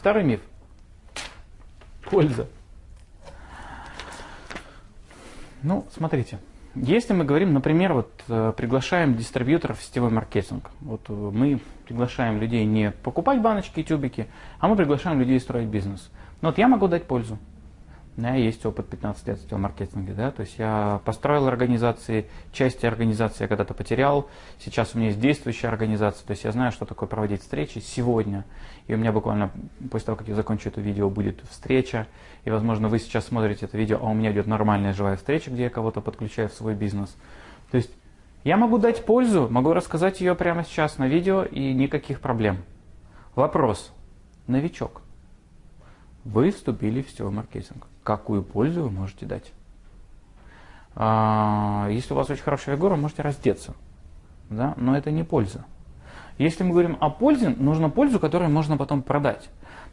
Второй миф. Польза. Ну, смотрите. Если мы говорим, например, вот э, приглашаем дистрибьюторов в сетевой маркетинг. Вот э, мы приглашаем людей не покупать баночки и тюбики, а мы приглашаем людей строить бизнес. Но вот я могу дать пользу. У меня есть опыт 15 лет в маркетинге, да, то есть я построил организации, части организации я когда-то потерял, сейчас у меня есть действующая организация, то есть я знаю, что такое проводить встречи сегодня, и у меня буквально после того, как я закончу это видео, будет встреча, и, возможно, вы сейчас смотрите это видео, а у меня идет нормальная живая встреча, где я кого-то подключаю в свой бизнес. То есть я могу дать пользу, могу рассказать ее прямо сейчас на видео, и никаких проблем. Вопрос. Новичок. Вы вступили в сетевой маркетинг. Какую пользу вы можете дать? А, если у вас очень хорошая фигура, можете раздеться. Да? Но это не польза. Если мы говорим о пользе, нужно пользу, которую можно потом продать.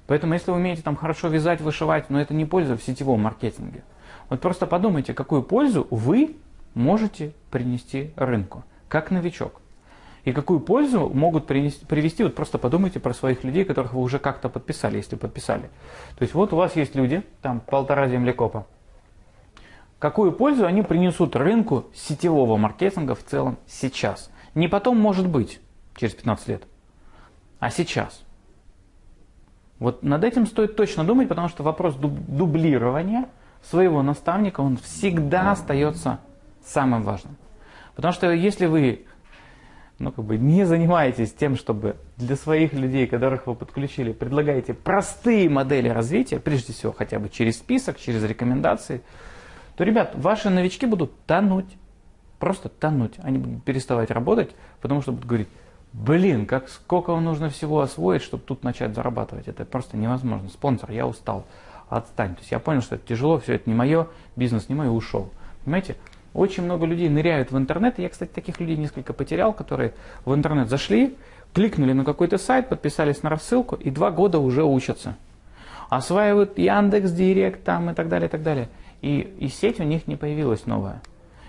Поэтому если вы умеете там хорошо вязать, вышивать, но это не польза в сетевом маркетинге. Вот просто подумайте, какую пользу вы можете принести рынку, как новичок. И какую пользу могут принести, привести, вот просто подумайте про своих людей, которых вы уже как-то подписали, если подписали. То есть вот у вас есть люди, там полтора землекопа. Какую пользу они принесут рынку сетевого маркетинга в целом сейчас? Не потом, может быть, через 15 лет, а сейчас. Вот над этим стоит точно думать, потому что вопрос дублирования своего наставника, он всегда остается самым важным. Потому что если вы ну, как бы не занимаетесь тем, чтобы для своих людей, которых вы подключили, предлагаете простые модели развития, прежде всего хотя бы через список, через рекомендации, то, ребят, ваши новички будут тонуть, просто тонуть. Они будут переставать работать, потому что будут говорить, Блин, как сколько вам нужно всего освоить, чтобы тут начать зарабатывать. Это просто невозможно. Спонсор, я устал. Отстань. То есть я понял, что это тяжело, все это не мое, бизнес не мой, ушел. Понимаете? Очень много людей ныряют в интернет. Я, кстати, таких людей несколько потерял, которые в интернет зашли, кликнули на какой-то сайт, подписались на рассылку и два года уже учатся. Осваивают Яндекс, Директ там и так далее, и так далее. И, и сеть у них не появилась новая.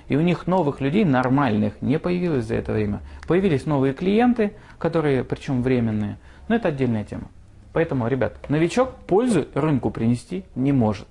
И у них новых людей, нормальных, не появилось за это время. Появились новые клиенты, которые, причем временные. Но это отдельная тема. Поэтому, ребят, новичок пользу рынку принести не может.